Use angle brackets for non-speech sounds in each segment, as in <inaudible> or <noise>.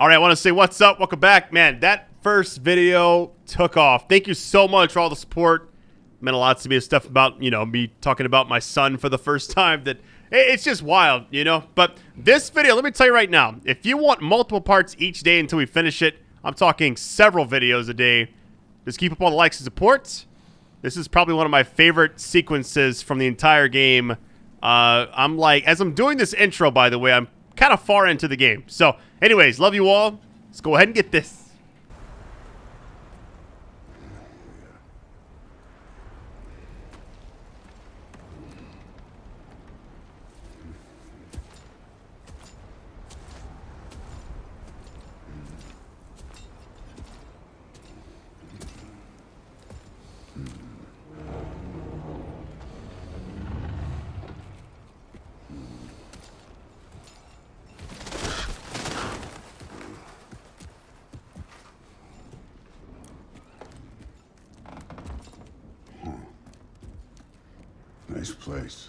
All right, I want to say what's up. Welcome back, man. That first video took off. Thank you so much for all the support. It meant a lot to me. Stuff about you know me talking about my son for the first time. That it's just wild, you know. But this video, let me tell you right now, if you want multiple parts each day until we finish it, I'm talking several videos a day. Just keep up all the likes and support. This is probably one of my favorite sequences from the entire game. Uh, I'm like, as I'm doing this intro, by the way, I'm kind of far into the game. So, anyways, love you all. Let's go ahead and get this. Nice place.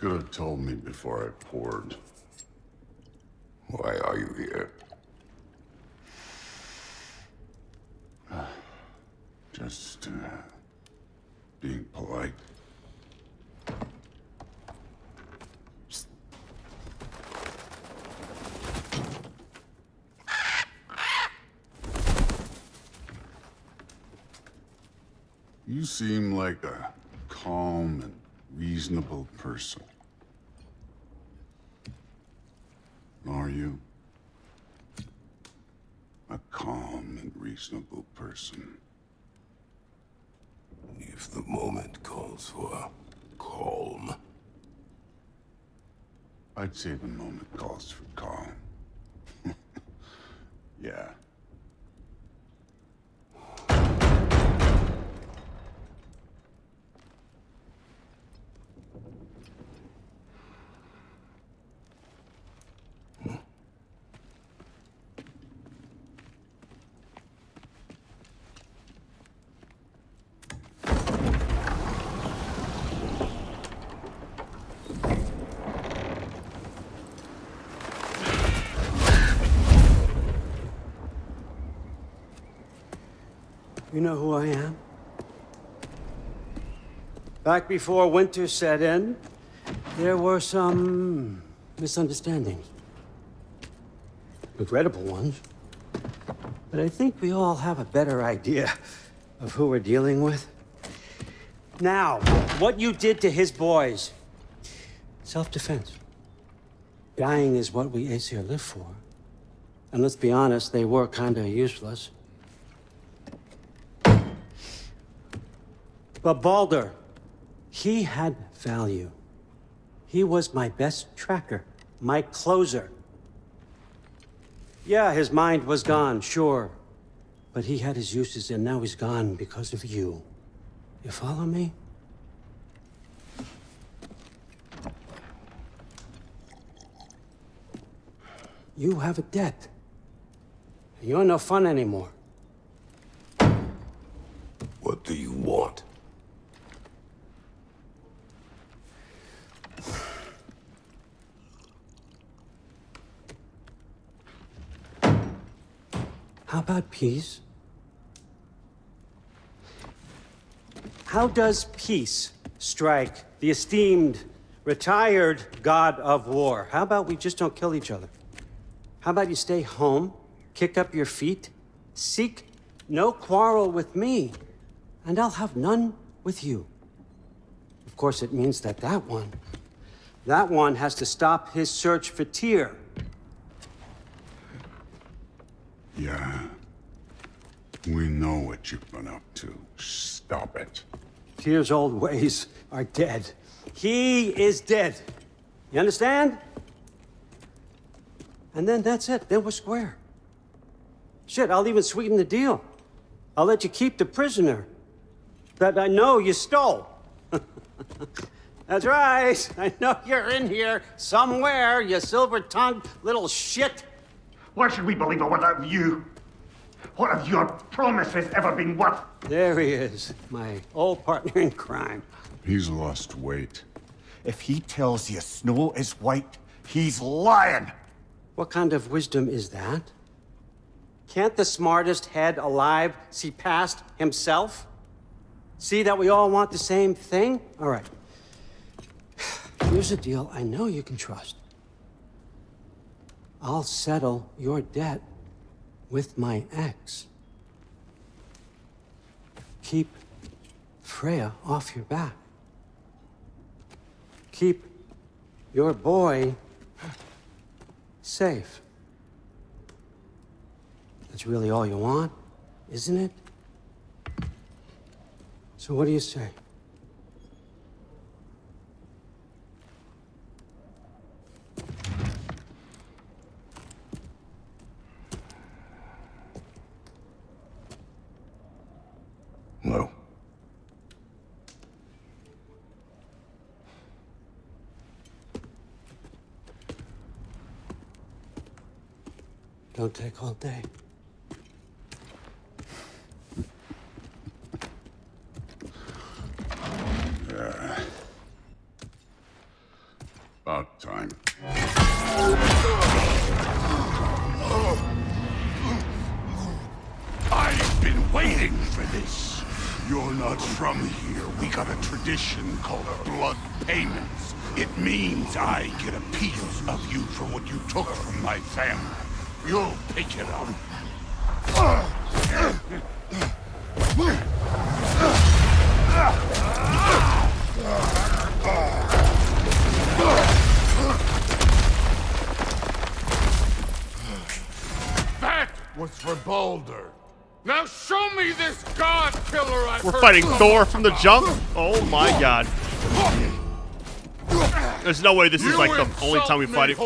Could have told me before I poured. Why are you here? <sighs> Just, uh, being polite. You seem like a calm and reasonable person. Are you? A calm and reasonable person. If the moment calls for calm. I'd say the moment calls for calm. <laughs> yeah. You know who I am? Back before winter set in, there were some misunderstandings. Regrettable ones. But I think we all have a better idea of who we're dealing with. Now, what you did to his boys. Self-defense. Dying is what we Aesir live for. And let's be honest, they were kinda useless. But Baldur, he had value. He was my best tracker, my closer. Yeah, his mind was gone, sure. But he had his uses and now he's gone because of you. You follow me? You have a debt. You're no fun anymore. What do you want? How about peace? How does peace strike the esteemed retired god of war. How about we just don't kill each other? How about you stay home, kick up your feet, seek no quarrel with me, and I'll have none with you. Of course, it means that that one, that one has to stop his search for Tyr. Yeah. We know what you've been up to. Stop it. Tyr's old ways are dead. He is dead. You understand? And then that's it. Then we're square. Shit, I'll even sweeten the deal. I'll let you keep the prisoner that I know you stole. <laughs> that's right. I know you're in here somewhere, you silver-tongued little shit. Why should we believe a word of you? What have your promises ever been worth? There he is, my old partner in crime. He's lost weight. If he tells you snow is white, he's lying. What kind of wisdom is that? Can't the smartest head alive see past himself? See that we all want the same thing? All right. Here's a deal I know you can trust. I'll settle your debt with my ex. Keep Freya off your back. Keep your boy safe. That's really all you want, isn't it? So what do you say? No. Don't take all day. Yeah. About time. I've been waiting for this. You're not from here. We got a tradition called blood payments. It means I get a piece of you for what you took from my family. You'll pick it up. That was for Baldur. Now show me this god killer I We're fighting Thor from the jump. Oh my god. There's no way this is like the only time we fight it.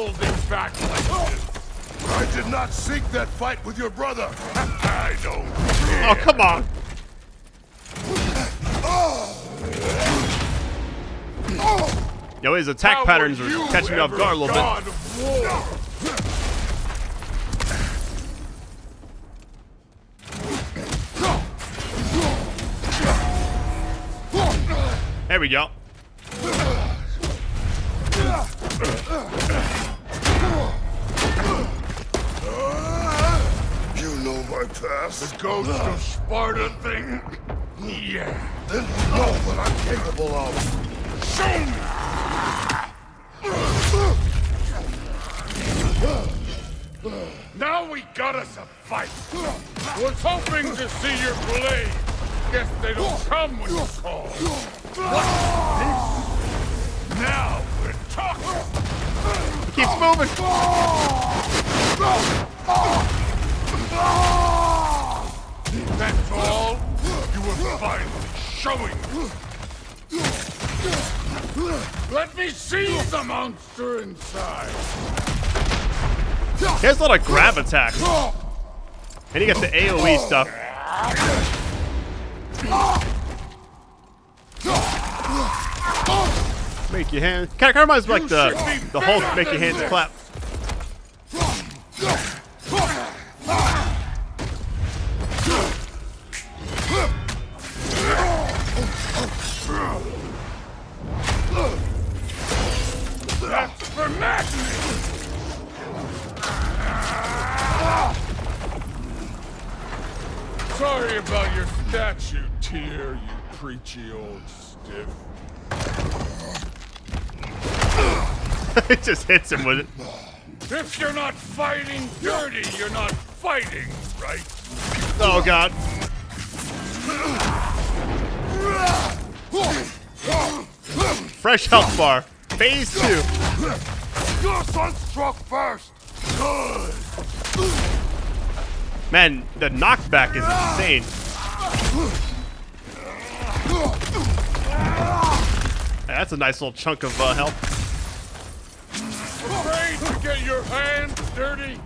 I did not seek that fight with your brother. <laughs> I don't care. Oh, come on. Yo, his attack How patterns are catching me off guard a little bit. god war? There we go. You my past. The ghost of Sparta thing? Yeah. Then you know what I'm capable of. Show me! Now we got us a fight. Was hoping to see your blade. Guess they don't come when you call. What's this? Now we're talking. He keeps moving. That's all? You were finally showing. Let me see the monster inside. He has a lot of grab attacks. And he got the AoE stuff. Make your hands. Kind of reminds me like the, the Hulk make your hands clap. Old stiff. <laughs> it just hits him with it. If you're not fighting dirty, you're not fighting, right? Oh god. Fresh health bar. Phase two. Your son struck first. Good. Man, the knockback is insane. That's a nice little chunk of uh, health. Afraid to get your hands dirty?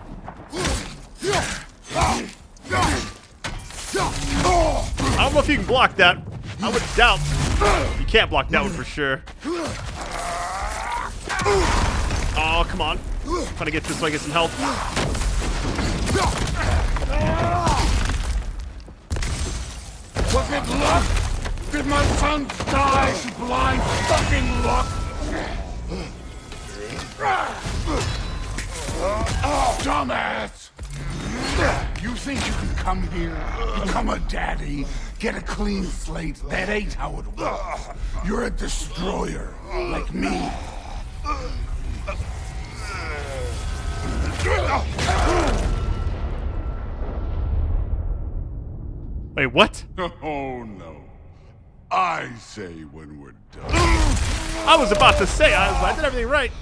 I don't know if you can block that. I would doubt. You can't block that one for sure. Oh, come on. I'm Trying to get this so I get some health. Was it luck? Did my son die to blind fucking luck? Dumbass! You think you can come here, become a daddy, get a clean slate? That ain't how it works. You're a destroyer, like me. Wait, what? <laughs> Oh no. I say when we're done. I was about to say, I, I did everything right.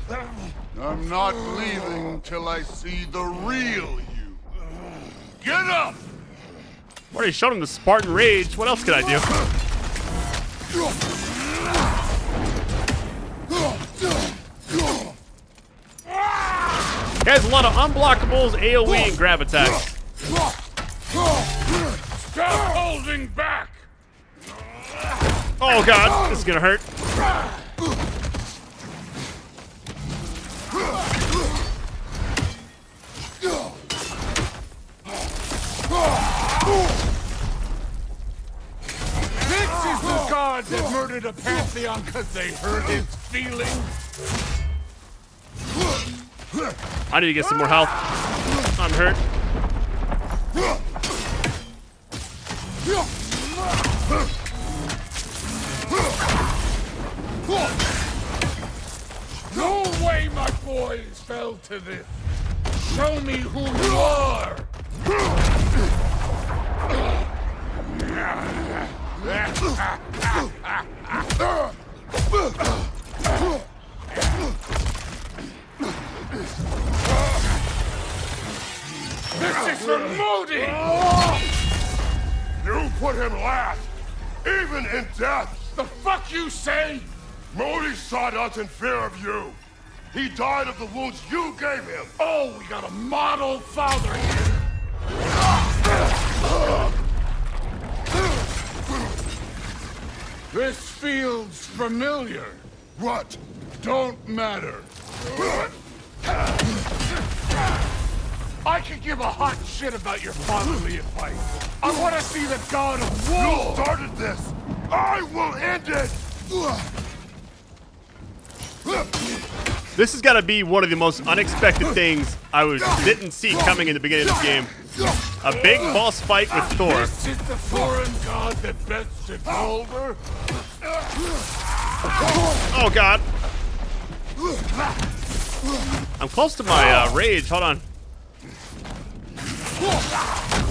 I'm not leaving till I see the real you. Get up! Already showed him the Spartan Rage. What else could I do? He has a lot of unblockables, AoE, and grab attacks. Oh god, this is gonna hurt. This is the god that murdered a pantheon because they hurt his feelings. I need to get some more health. I'm hurt. No way my boys fell to this. Show me who you are. This is for Modi! You put him last, even in death. The fuck you say? Modi sought us in fear of you. He died of the wounds you gave him. Oh, we got a model father here. This feels familiar. What? Don't matter. I could give a hot shit about your fatherly advice. I want to see the god of war. You started this. I will end it. This has got to be one of the most unexpected things I was didn't see coming in the beginning of this game. A big boss fight with Thor. This is the foreign god that bested Baldur. Oh god. I'm close to my uh, rage. Hold on.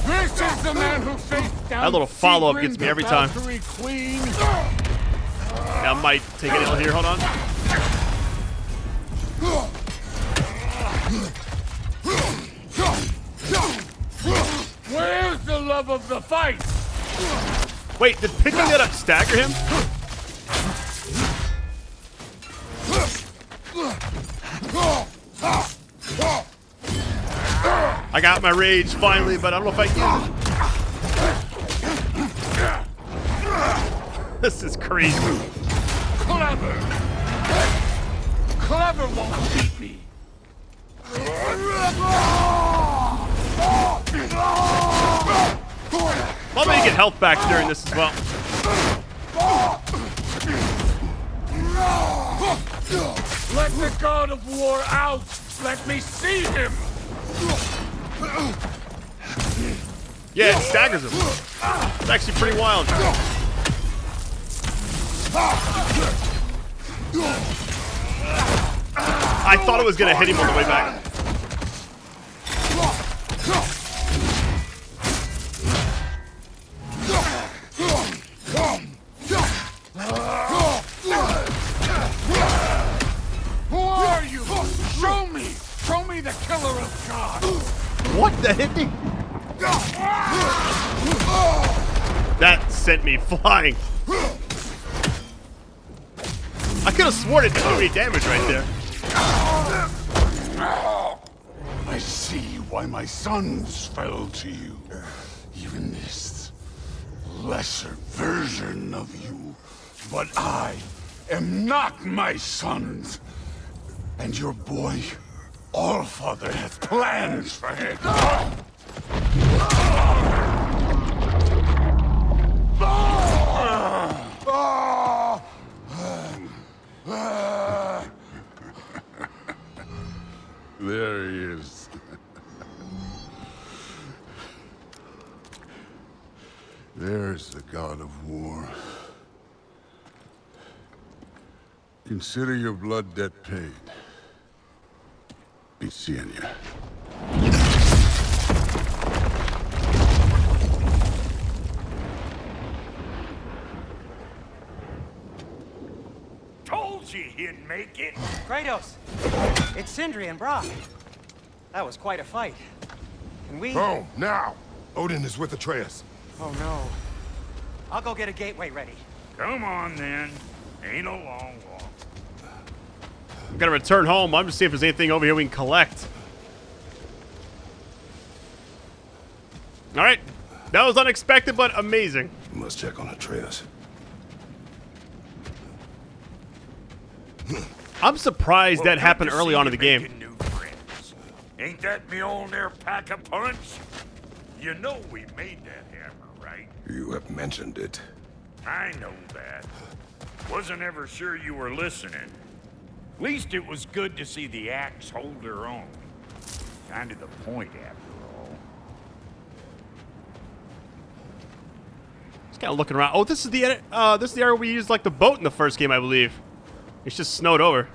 This is the man who faced down That little follow-up gets me every time. Queen. I might take an L here. Hold on. Love of the fight? Wait, did picking that up stagger him? I got my rage finally, but I don't know if I can. This is crazy. Clever. Clever won't beat me. Make get health back during this as well. Let the god of war out. Let me see him. Yeah, it staggers him. It's actually pretty wild. I thought it was gonna hit him on the way back. What? That hit me? That sent me flying. I could have sworn it did me damage right there. I see why my sons fell to you. Even this lesser version of you. But I am not my sons. And your boy, Allfather, has plans for him. There he is. There's the god of war. Consider your blood debt paid. Be seeing you. Told you he'd make it. Kratos, it's Sindri and Brock. That was quite a fight. Can we? Home, now! Odin is with Atreus. Oh no. I'll go get a gateway ready. Come on then. Ain't a long walk. I'm gonna return home. I'm just see if there's anything over here we can collect. All right, that was unexpected but amazing. You must check on Atreus. I'm surprised Well, that happened early on in the game. new friends. Ain't that Mjolnir pack a punch? You know we made that hammer, right? You have mentioned it. I know that. Wasn't ever sure you were listening. Least it was good to see the axe hold her own. Kind of the point, after all. Just kind of looking around. Oh, this is the uh, this is the area we used like the boat in the first game, I believe. It's just snowed over.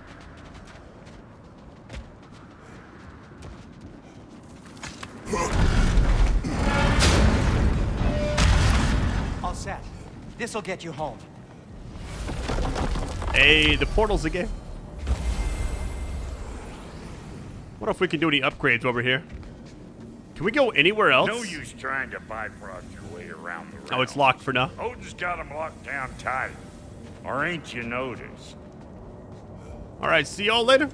All set. This'll get you home. Hey, the portals again. What if we can do any upgrades over here? Can we go anywhere else? No use trying to bifrost your way around the realm. Oh, it's locked for now. Odin's got him locked down tight. Or ain't you noticed? All right, see y'all later.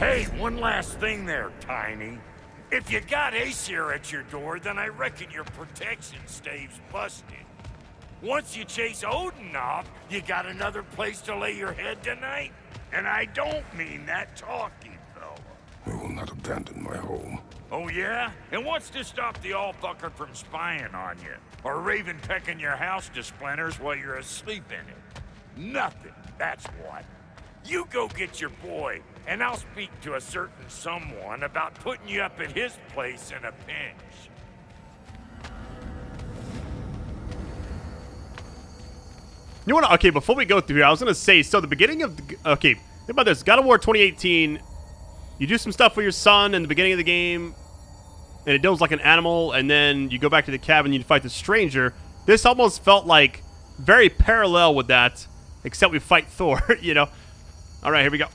Hey, one last thing there, Tiny. If you got Aesir at your door, then I reckon your protection stave's busted. Once you chase Odin off, you got another place to lay your head tonight? And I don't mean that talking, fella. I will not abandon my home. Oh, yeah? And what's to stop the all-fucker from spying on you? Or Raven pecking your house to splinters while you're asleep in it? Nothing, that's what. You go get your boy, and I'll speak to a certain someone about putting you up at his place in a pinch. You want to? Okay, before we go through here, I was gonna say. So the beginning of the, okay, think about this. God of War 2018. You do some stuff with your son in the beginning of the game, and it deals like an animal, and then you go back to the cabin. You fight the stranger. This almost felt like very parallel with that, except we fight <laughs> Thor. You know. All right, here we go.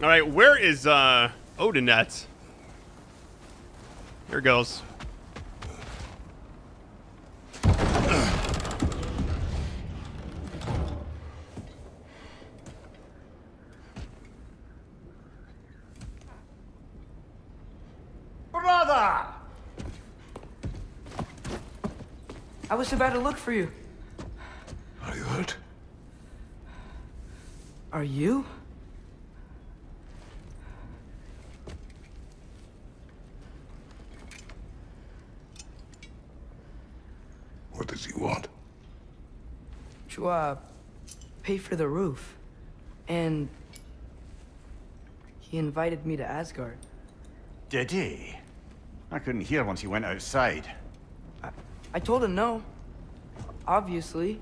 All right, where is uh Odin at? Here goes. Brother! I was about to look for you. Are you hurt? Are you? What does he want? To, uh, pay for the roof. And... He invited me to Asgard. Did he? I couldn't hear once he went outside. I told him no. Obviously.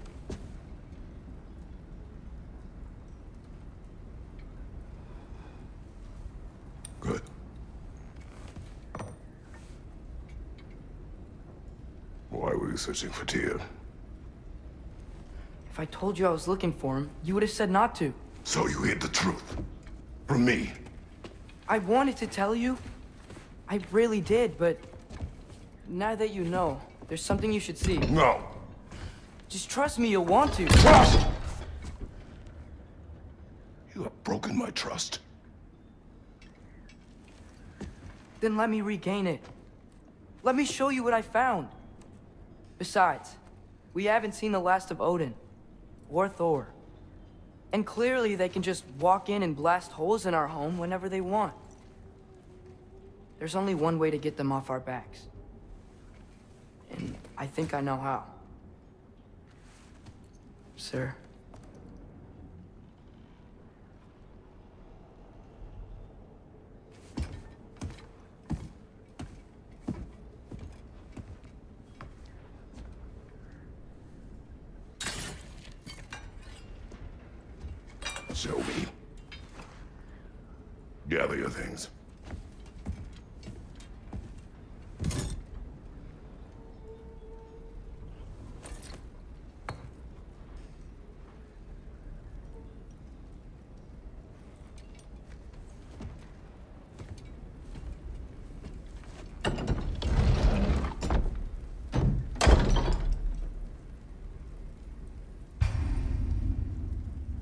Good. Why were you searching for Tyr? If I told you I was looking for him, you would have said not to. So you hid the truth. From me. I wanted to tell you. I really did, but now that you know, there's something you should see. No. Just trust me, you'll want to. Trust! You have broken my trust. Then let me regain it. Let me show you what I found. Besides, we haven't seen the last of Odin. Or Thor. And clearly they can just walk in and blast holes in our home whenever they want. There's only one way to get them off our backs. And I think I know how. Sir. Me. Gather your things.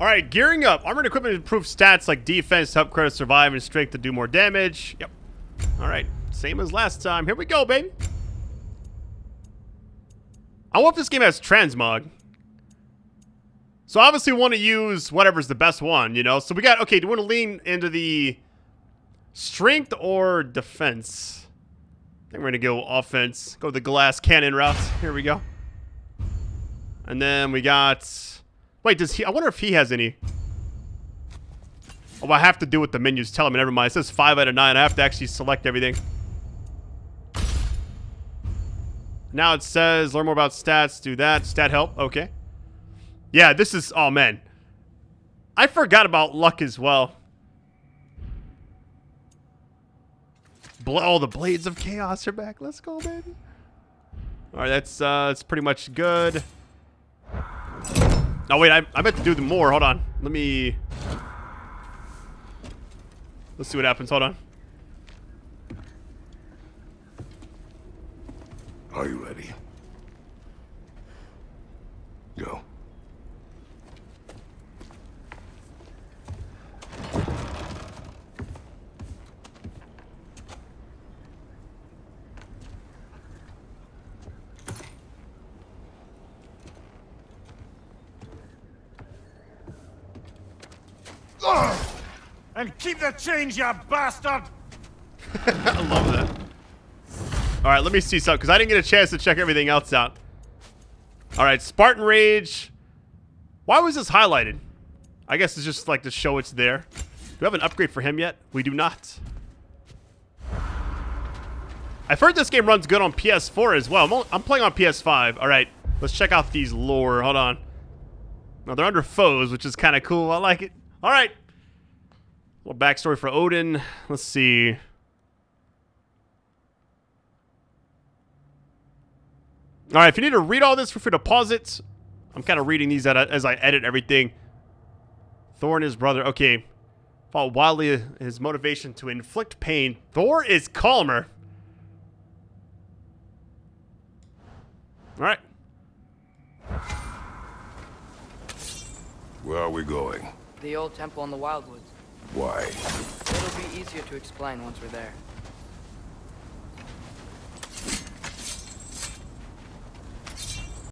All right, gearing up. Armored equipment improves stats like defense to help Kratos survive and strength to do more damage. Yep. All right, same as last time. Here we go, baby. I wonder if this game has transmog. So obviously we want to use whatever's the best one, you know? So we got, okay, do we want to lean into the strength or defense? I think we're going to go offense. Go the glass cannon route. Here we go. And then we got... Wait, does he... I wonder if he has any... Oh, I have to do what the menus tell me. Never mind. It says 5 out of 9. I have to actually select everything. Now it says learn more about stats. Do that. Stat help. Okay. Yeah, this is... Oh, man. I forgot about luck as well. Oh, the Blades of Chaos are back. Let's go, baby. All right, that's, uh, that's pretty much good. Oh, wait, I, I meant to do the more. Hold on. Let me... Let's see what happens. Hold on. Are you ready? And keep the change, you bastard! <laughs> I love that. All right, let me see something, because I didn't get a chance to check everything else out. All right, Spartan Rage. Why was this highlighted? I guess it's just like to show it's there. Do we have an upgrade for him yet? We do not. I've heard this game runs good on PS4 as well. I'm, only, I'm playing on PS5. All right, let's check out these lore. Hold on. Now, they're under foes, which is kind of cool. I like it. All right. Little backstory for Odin. Let's see. All right, if you need to read all this, feel free to pause it. I'm kind of reading these as I edit everything. Thor and his brother. Okay. Fought wildly his motivation to inflict pain. Thor is calmer. All right. Where are we going? The old temple in the Wildwoods. Why? It'll be easier to explain once we're there.